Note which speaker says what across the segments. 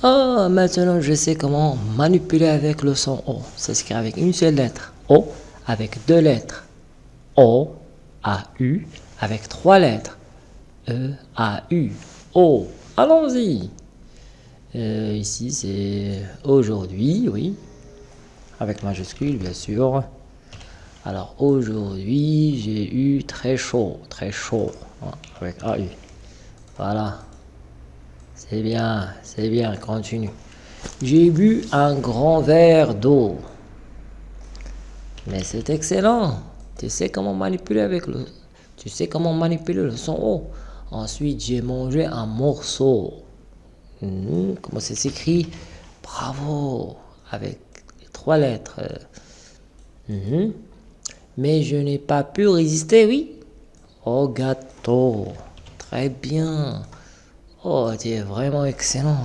Speaker 1: Ah, maintenant je sais comment manipuler avec le son O. Ça s'écrit avec une seule lettre. O avec deux lettres. O, A, U avec trois lettres. E, A, U. O. Allons-y. Euh, ici c'est aujourd'hui, oui. Avec majuscule bien sûr. Alors aujourd'hui j'ai eu très chaud, très chaud. Hein, avec A, U. Voilà. C'est bien, c'est bien, continue. J'ai bu un grand verre d'eau. Mais c'est excellent. Tu sais comment manipuler avec le... Tu sais comment manipuler le son O. Ensuite, j'ai mangé un morceau. Hmm, comment ça s'écrit? Bravo Avec trois lettres. Hmm. Mais je n'ai pas pu résister, oui. Au gâteau. Très bien. Oh, tu es vraiment excellent.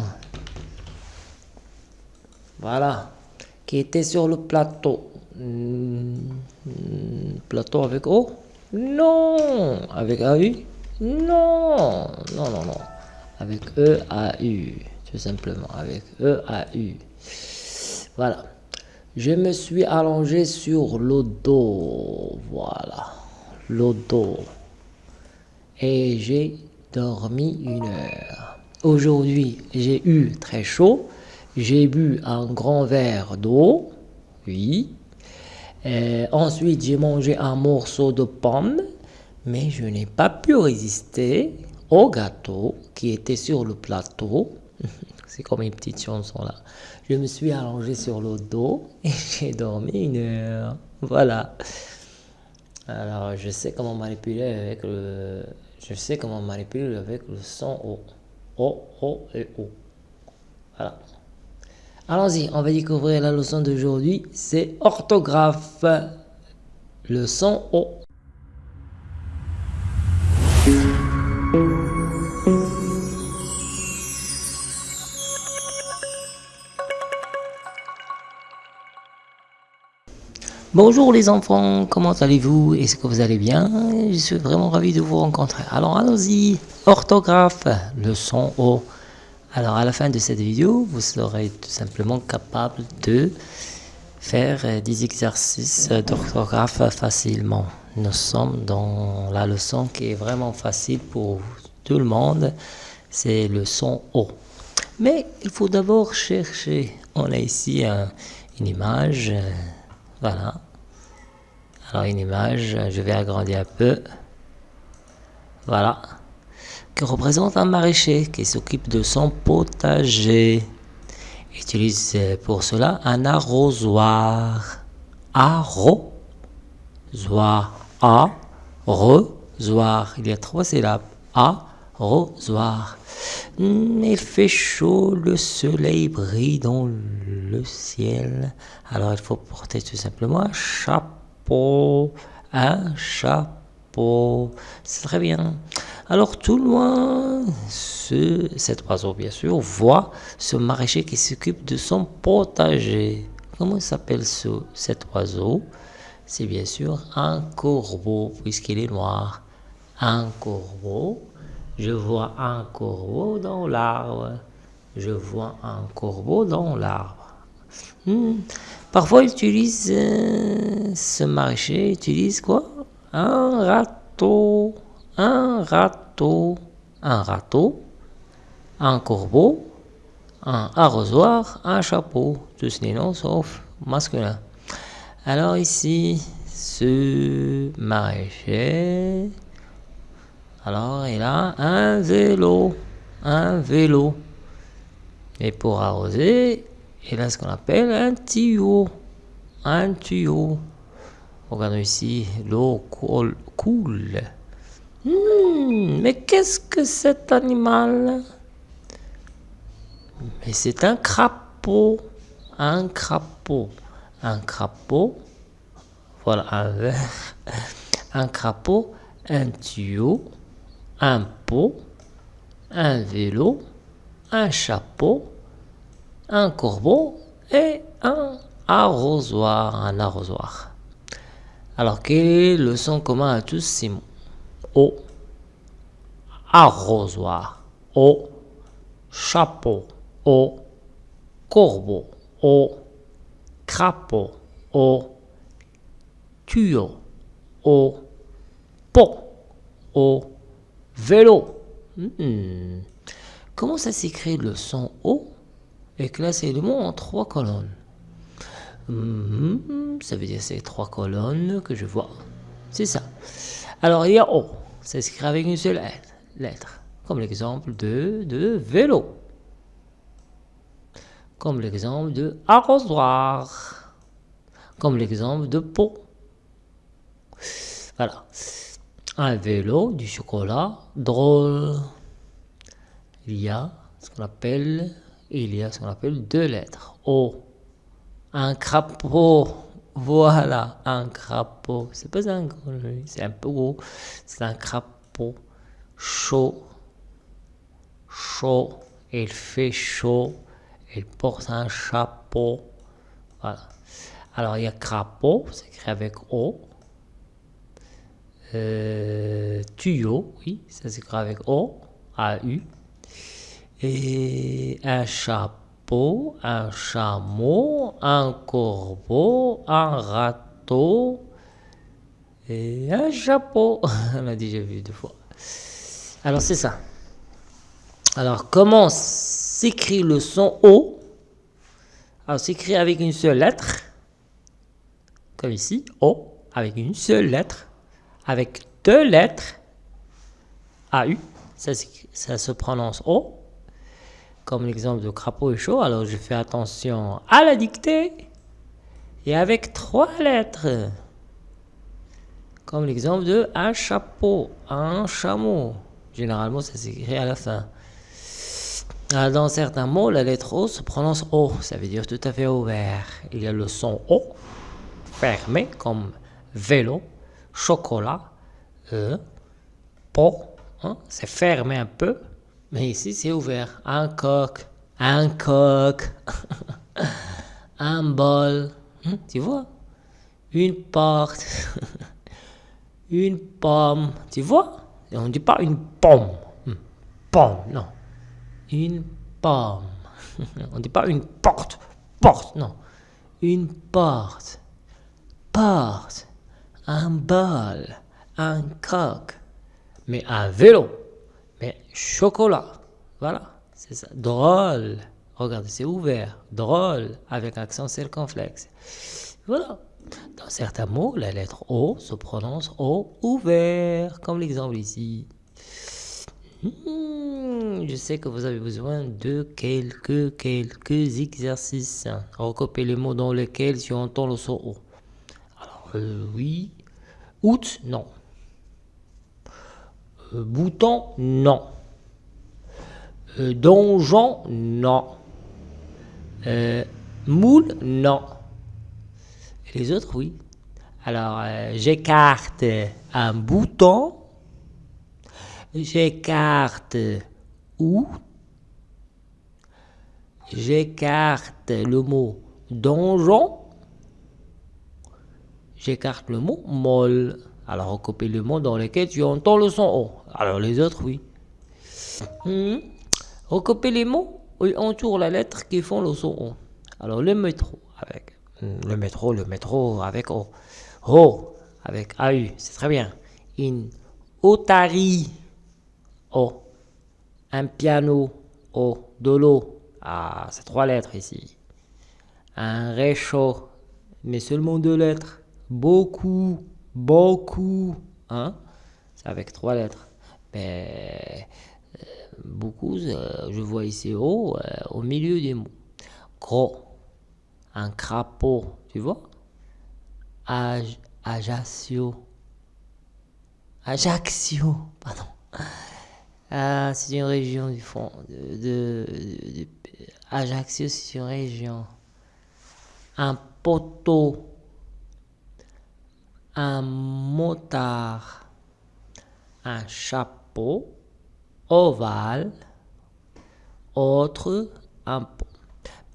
Speaker 1: Voilà. Qui était sur le plateau. Hmm, plateau avec O? Non. Avec AU Non. Non, non, non. Avec E, A, U. Tout simplement. Avec E, A, U. Voilà. Je me suis allongé sur le dos. Voilà. Le dos. Et j'ai dormi une heure. Aujourd'hui, j'ai eu très chaud. J'ai bu un grand verre d'eau. Oui. ensuite, j'ai mangé un morceau de pomme. Mais je n'ai pas pu résister au gâteau qui était sur le plateau. C'est comme une petite chanson là. Je me suis allongé sur le dos et j'ai dormi une heure. Voilà. Alors, je sais comment manipuler avec le, je sais comment manipuler avec le son O. O, O et O. Voilà. Allons-y, on va découvrir la leçon d'aujourd'hui. C'est orthographe. Le son O. Bonjour les enfants, comment allez-vous? Est-ce que vous allez bien? Je suis vraiment ravi de vous rencontrer. Alors allons-y, orthographe, leçon O. Alors à la fin de cette vidéo, vous serez tout simplement capable de faire des exercices d'orthographe facilement. Nous sommes dans la leçon qui est vraiment facile pour tout le monde, c'est le son O. Mais il faut d'abord chercher. On a ici une image voilà. Alors une image, je vais agrandir un peu. Voilà. Qui représente un maraîcher qui s'occupe de son potager? Utilise pour cela un arrosoir. Arrosoir. Arrosoir. Il y a trois syllabes. Arrosoir. Il fait chaud, le soleil brille dans le ciel. Alors il faut porter tout simplement un chapeau. Un chapeau. C'est très bien. Alors tout loin, ce, cet oiseau bien sûr voit ce maraîcher qui s'occupe de son potager. Comment s'appelle ce, cet oiseau C'est bien sûr un corbeau puisqu'il est noir. Un corbeau je vois un corbeau dans l'arbre. Je vois un corbeau dans l'arbre. Hmm. Parfois, il utilise euh, ce marché, utilise quoi? Un râteau, un râteau, un râteau, un corbeau, un arrosoir, un chapeau. Tous les noms sauf masculin. Alors ici, ce maraîcher alors, il a un vélo. Un vélo. Et pour arroser, il a ce qu'on appelle un tuyau. Un tuyau. Regardons ici, l'eau coule. Hmm, mais qu'est-ce que cet animal? Mais c'est un crapaud. Un crapaud. Un crapaud. Voilà un verre. Un crapaud, un tuyau un pot, un vélo, un chapeau, un corbeau et un arrosoir, un arrosoir. Alors, quel est le son commun à tous ces mots? O, arrosoir, O, chapeau, O, corbeau, O, crapaud, O, tuyau, O, pot, O, vélo. Hmm. Comment ça s'écrit le son O et classer le mot en trois colonnes hmm, Ça veut dire ces trois colonnes que je vois. C'est ça. Alors il y a O, ça s'écrit avec une seule lettre, comme l'exemple de, vélo, comme l'exemple de arrosoir, comme l'exemple de pot. Voilà. Un vélo, du chocolat, drôle. Il y a ce qu'on appelle, il y a ce qu'on appelle deux lettres. O. Un crapaud. Voilà, un crapaud. C'est pas un c'est un peu gros. C'est un crapaud. Chaud. Chaud. Il fait chaud. Il porte un chapeau. Voilà. Alors il y a crapaud, c'est écrit avec O. Euh, tuyau, oui, ça s'écrit avec O, A-U. Et un chapeau, un chameau, un corbeau, un râteau et un chapeau. On a déjà vu deux fois. Alors c'est ça. Alors comment s'écrit le son O? Alors s'écrit avec une seule lettre, comme ici, O, avec une seule lettre avec deux lettres, AU, ça, se prononce O, comme l'exemple de crapaud et chaud. Alors je fais attention à la dictée, et avec trois lettres, comme l'exemple de un chapeau, un chameau. Généralement, ça s'écrit à la fin. Dans certains mots, la lettre O se prononce O, ça veut dire tout à fait ouvert. Il y a le son O, fermé, comme vélo, chocolat, euh, pot, hein, c'est fermé un peu, mais ici c'est ouvert. Un coq, un coq, un bol, hein, tu vois? Une porte, une pomme, tu vois? On ne dit pas une pomme, hmm, pomme, non. Une pomme. On ne dit pas une porte, porte, non. Une porte, porte un bal, un coq, mais un vélo, mais chocolat. Voilà, c'est ça. Drôle. Regardez, c'est ouvert. Drôle, avec accent circonflexe. Voilà. Dans certains mots, la lettre O se prononce O ouvert, comme l'exemple ici. Hmm, je sais que vous avez besoin de quelques, quelques exercices. Recopiez les mots dans lesquels tu entends le son O. Euh, oui. Août, non. Euh, bouton, non. Euh, donjon, non. moule, non. Les autres, oui. Alors, j'écarte un bouton. J'écarte ou. J'écarte le mot donjon j'écarte le mot molle. Alors recopie le mot dans lequel tu entends le son O. Alors les autres, oui. Hmm. Recopie les mots entoure la lettre qui font le son O. Alors le métro avec hmm, le métro, le métro avec O. O avec AU, c'est très bien. Une otarie O. Un piano O. De l'eau. Ah, c'est trois lettres ici. Un réchaud, mais seulement deux lettres beaucoup, beaucoup, hein, c'est avec trois lettres. Mais euh, beaucoup, euh, je vois ici haut, euh, au milieu des mots. Gros, un crapaud, tu vois? Ajaccio. Ajaccio, pardon. Ah, c'est une région du fond. De, Ajaccio, c'est une région. Un poteau un motard, un chapeau, ovale, autre, un pot.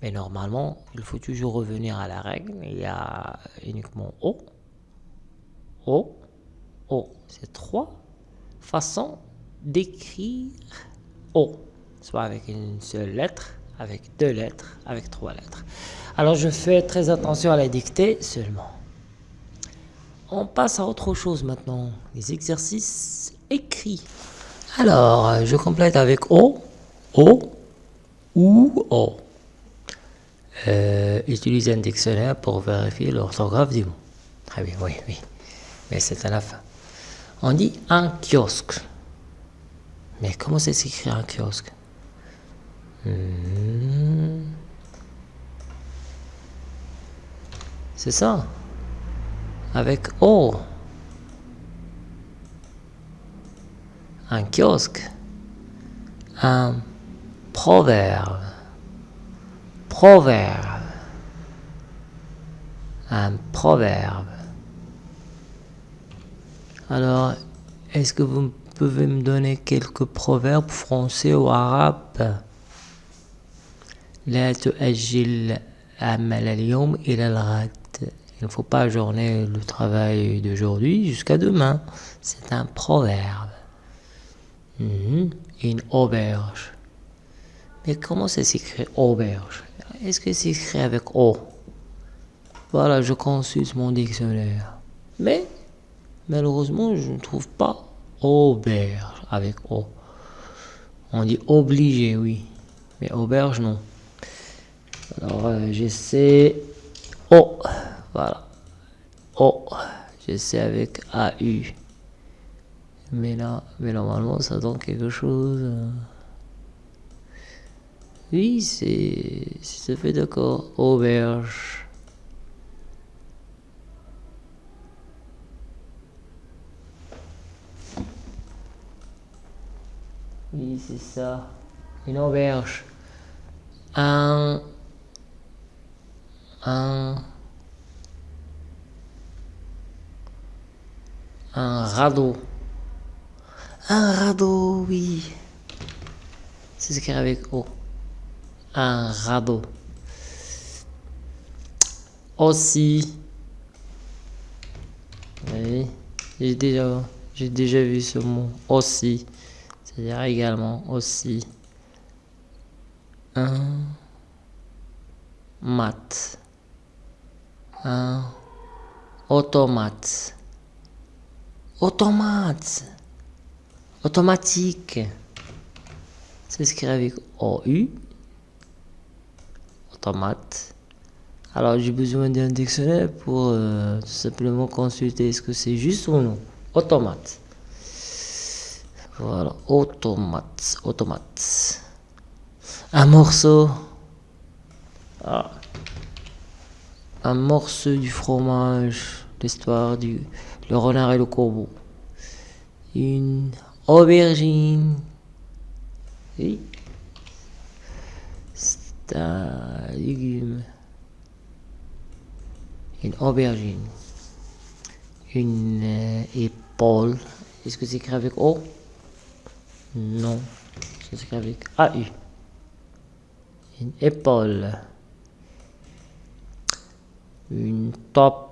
Speaker 1: Mais normalement, il faut toujours revenir à la règle. Il y a uniquement O, O, O. C'est trois façons d'écrire O. Soit avec une seule lettre, avec deux lettres, avec trois lettres. Alors je fais très attention à la dictée seulement. On passe à autre chose maintenant, les exercices écrits. Alors, je complète avec O, O ou O. Euh, un dictionnaire pour vérifier l'orthographe du mot. Très bien, oui, oui. Mais c'est à la fin. On dit un kiosque. Mais comment ça s'écrit un kiosque? Hmm. C'est ça? Avec O. Un kiosque. Un proverbe. Proverbe. Un proverbe. Alors, est-ce que vous pouvez me donner quelques proverbes français ou arabes لا تؤجل عمل اليوم إلى الغد il ne faut pas ajourner le travail d'aujourd'hui jusqu'à demain. C'est un proverbe. Une auberge. Mais comment ça s'écrit auberge? Est-ce que c'est écrit avec O? Voilà, je consulte mon dictionnaire. Mais, malheureusement, je ne trouve pas auberge avec O. On dit obligé, oui. Mais auberge, non. Alors, euh, j'essaie Voilà. O. J'essaie avec AU. Mais là, mais normalement, ça donne quelque chose. Oui, c'est. C'est fait d'accord. Auberge. Oui, c'est ça. Une auberge. Un. Un. Un radeau. Un radeau, oui. C'est a avec O. Un radeau. Aussi. Oui. J'ai déjà, j'ai déjà vu ce mot. Aussi. C'est-à-dire également aussi. Un mat. Un automate. Automate. Automatique. C'est ce qui avec OU. Automate. Alors j'ai besoin d'un dictionnaire pour euh, simplement consulter est-ce que c'est juste ou non. Automate. Voilà, automate, automate. Un morceau. Ah. Un morceau du fromage. L'histoire du le renard et le corbeau. Une aubergine. Oui. C'est un légume. Une aubergine. Une euh, épaule. Est-ce que c'est écrit avec O? Non. C'est avec AU. Une épaule. Une top.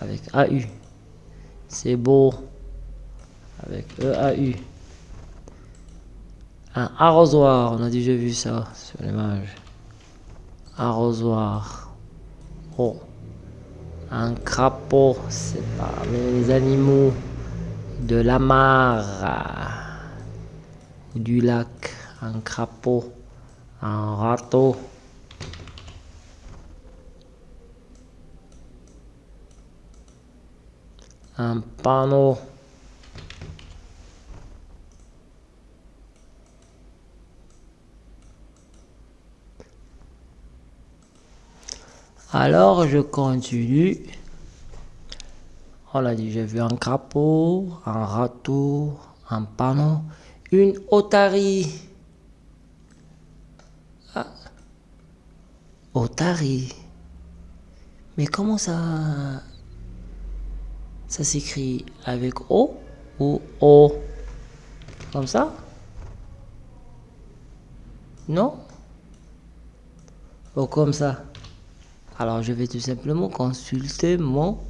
Speaker 1: Avec AU. C'est beau. Avec EAU. Un arrosoir. On a déjà vu ça sur l'image. Arrosoir. Oh. Un crapaud. C'est pas les animaux de la mare, du lac, un crapaud, un râteau. Un panneau. Alors je continue. On l'a dit, j'ai vu un crapaud, un râteau, un panneau, une otarie. Ah. Otarie. Mais comment ça... Ça s'écrit avec O ou O? Comme ça? Non? Ou comme ça Alors je vais tout simplement consulter mon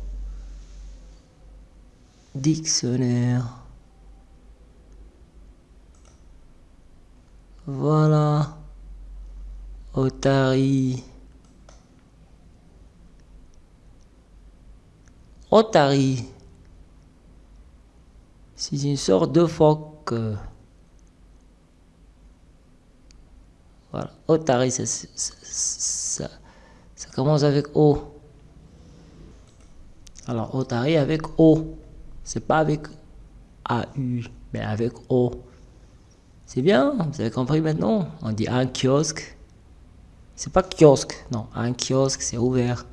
Speaker 1: dictionnaire. Voilà. Otari. Otari. C'est une sorte de phoque. Voilà. Otari, ça, commence avec O. Alors, Otari avec O. C'est pas avec AU, mais avec O. C'est bien, vous avez compris maintenant? On dit un kiosque. C'est pas kiosque, non. Un kiosque, c'est ouvert.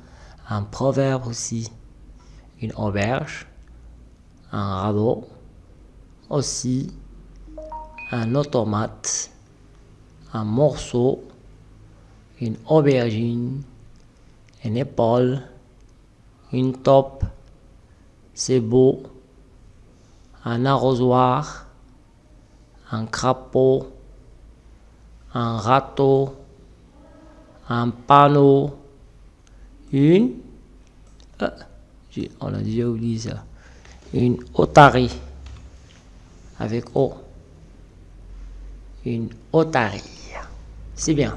Speaker 1: Un proverbe aussi. Une auberge. Un rabot. Aussi. Un automate. Un morceau. Une aubergine. Une épaule. Une top. C'est beau. Un arrosoir un crapaud, un râteau, un panneau, une, euh, on a déjà oublié ça, une otarie avec O, une otarie. C'est bien.